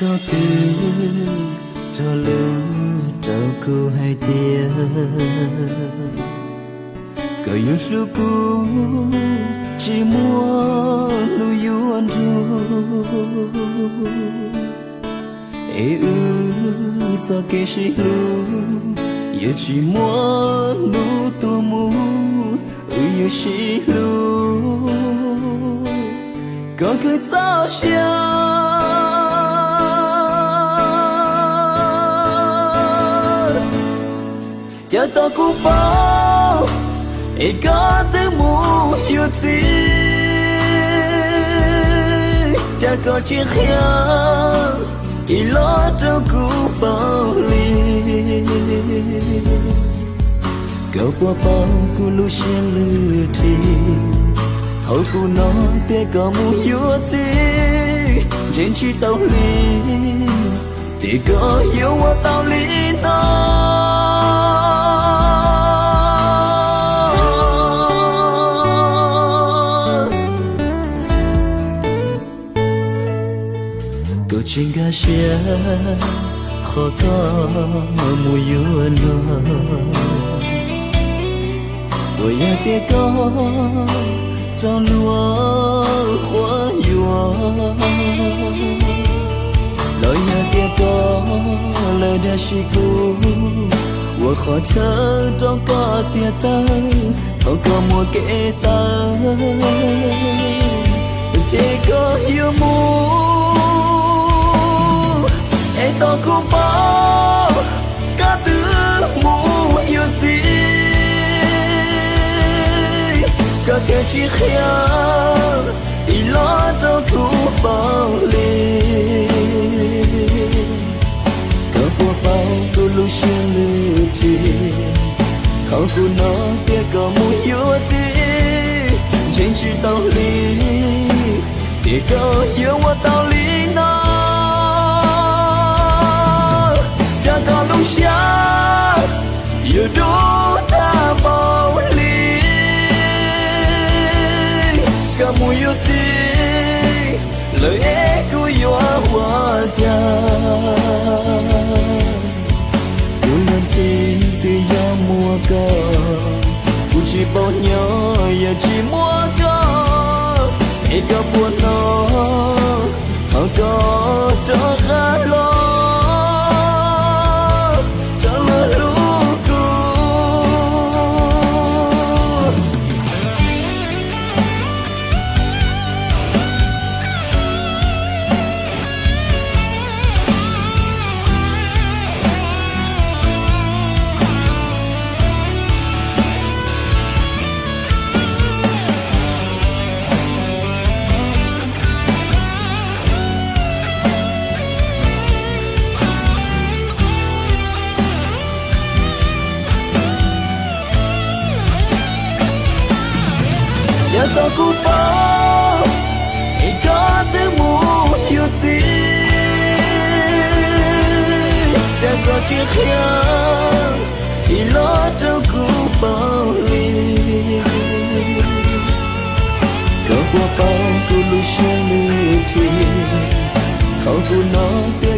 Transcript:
có từ cho lưu trao cô hai tia cờ yêu sư cũ, chỉ muốn lu anh ru ê ư cho kê sĩ lu yêu chỉ muốn lu tu mu ư yêu sĩ lu có cứ sao chờ tôi cú bao e có thứ mù yêu gì cha có chiếc khía chỉ lo cho cú bao ly. Cậu qua bao cú lu xuyên lư thì hậu cú nó tê có mù yêu gì trên chi tàu ly, thì có yêu qua tàu ly nó trên ga xe khó có mùi yêu nó Ôi ya tê có trong lúa khóa yêu lời ya tê có lời đã xì cú Ôi khó thơ trong có tia tơ không có mùa kẻ tơ tê có yêu mùa cái chỉ khía ý lo cho thu bao lì cả bộ bao cô lu xin lư thì không cô nó kia có mu yêu gì chỉ tao lì thì có yêu qua tao lì yêu đô ta bao ly cả mùi yêu gì lời ế của yêu hoa cha yêu lần xin từ gió mùa cờ phụ chỉ bao nhớ giờ chỉ mùa cờ ế cả buồn nó giờ tôi cũng bao thì có thứ mù yêu gì chẳng có chiếc khía thì lo cho cũng bao ly có qua bao cô lu xe lưu thì không cô nó biết